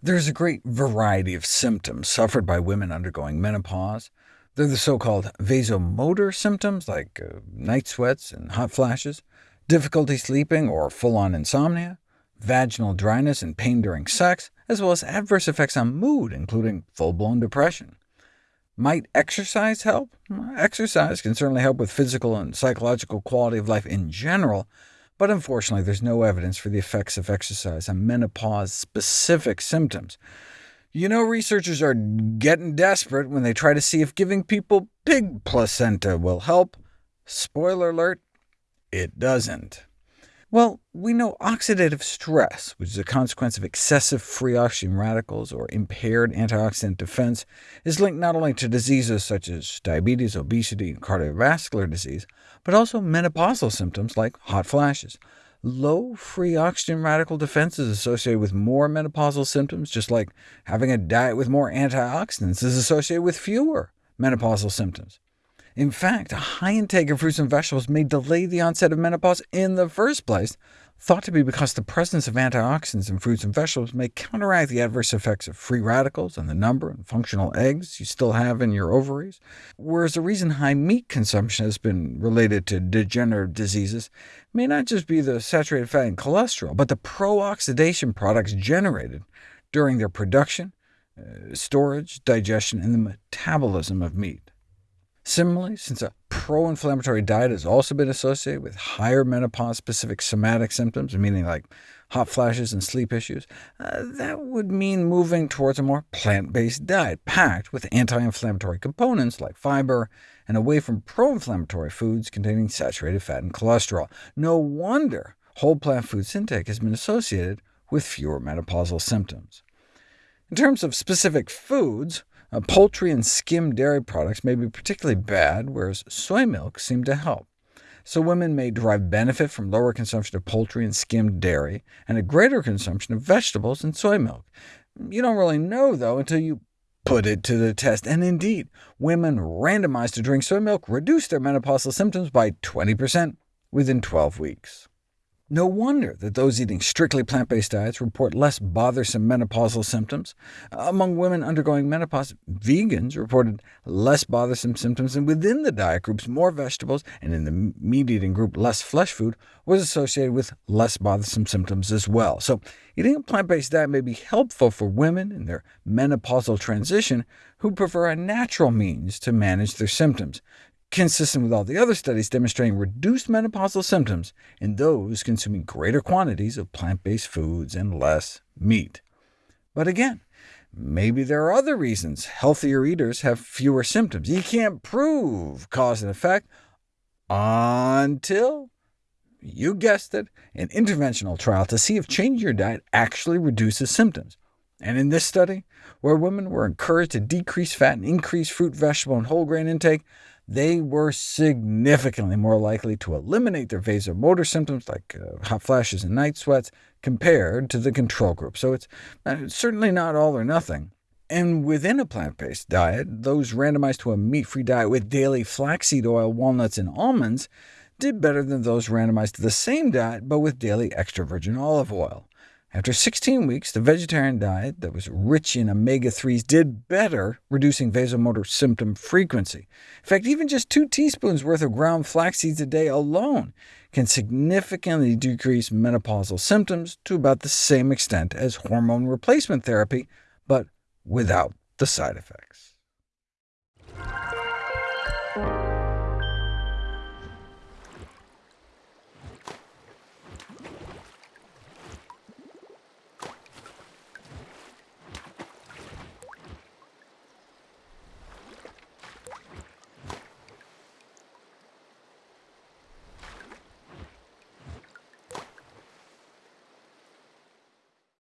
There's a great variety of symptoms suffered by women undergoing menopause. They're the so-called vasomotor symptoms, like uh, night sweats and hot flashes, difficulty sleeping or full-on insomnia, vaginal dryness and pain during sex, as well as adverse effects on mood, including full-blown depression. Might exercise help? Exercise can certainly help with physical and psychological quality of life in general, but unfortunately there's no evidence for the effects of exercise on menopause-specific symptoms. You know researchers are getting desperate when they try to see if giving people pig placenta will help. Spoiler alert, it doesn't. Well, we know oxidative stress, which is a consequence of excessive free oxygen radicals or impaired antioxidant defense, is linked not only to diseases such as diabetes, obesity, and cardiovascular disease, but also menopausal symptoms like hot flashes. Low free oxygen radical defense is associated with more menopausal symptoms, just like having a diet with more antioxidants is associated with fewer menopausal symptoms. In fact, a high intake of fruits and vegetables may delay the onset of menopause in the first place, thought to be because the presence of antioxidants in fruits and vegetables may counteract the adverse effects of free radicals and the number and functional eggs you still have in your ovaries, whereas the reason high meat consumption has been related to degenerative diseases may not just be the saturated fat and cholesterol, but the pro-oxidation products generated during their production, uh, storage, digestion, and the metabolism of meat. Similarly, since a pro-inflammatory diet has also been associated with higher menopause-specific somatic symptoms, meaning like hot flashes and sleep issues, uh, that would mean moving towards a more plant-based diet, packed with anti-inflammatory components like fiber, and away from pro-inflammatory foods containing saturated fat and cholesterol. No wonder whole plant foods intake has been associated with fewer menopausal symptoms. In terms of specific foods, uh, poultry and skim dairy products may be particularly bad, whereas soy milk seem to help. So women may derive benefit from lower consumption of poultry and skimmed dairy, and a greater consumption of vegetables and soy milk. You don't really know, though, until you put it to the test. And indeed, women randomized to drink soy milk reduced their menopausal symptoms by 20% within 12 weeks. No wonder that those eating strictly plant-based diets report less bothersome menopausal symptoms. Among women undergoing menopause, vegans reported less bothersome symptoms, and within the diet groups, more vegetables, and in the meat-eating group, less flesh food, was associated with less bothersome symptoms as well. So eating a plant-based diet may be helpful for women in their menopausal transition who prefer a natural means to manage their symptoms consistent with all the other studies demonstrating reduced menopausal symptoms in those consuming greater quantities of plant-based foods and less meat. But again, maybe there are other reasons healthier eaters have fewer symptoms. You can't prove cause and effect until, you guessed it, an interventional trial to see if changing your diet actually reduces symptoms. And in this study, where women were encouraged to decrease fat and increase fruit, vegetable, and whole grain intake, they were significantly more likely to eliminate their vasomotor symptoms, like uh, hot flashes and night sweats, compared to the control group. So it's uh, certainly not all or nothing. And within a plant-based diet, those randomized to a meat-free diet with daily flaxseed oil, walnuts, and almonds did better than those randomized to the same diet, but with daily extra virgin olive oil. After 16 weeks, the vegetarian diet that was rich in omega-3s did better, reducing vasomotor symptom frequency. In fact, even just two teaspoons worth of ground flax seeds a day alone can significantly decrease menopausal symptoms to about the same extent as hormone replacement therapy, but without the side effects.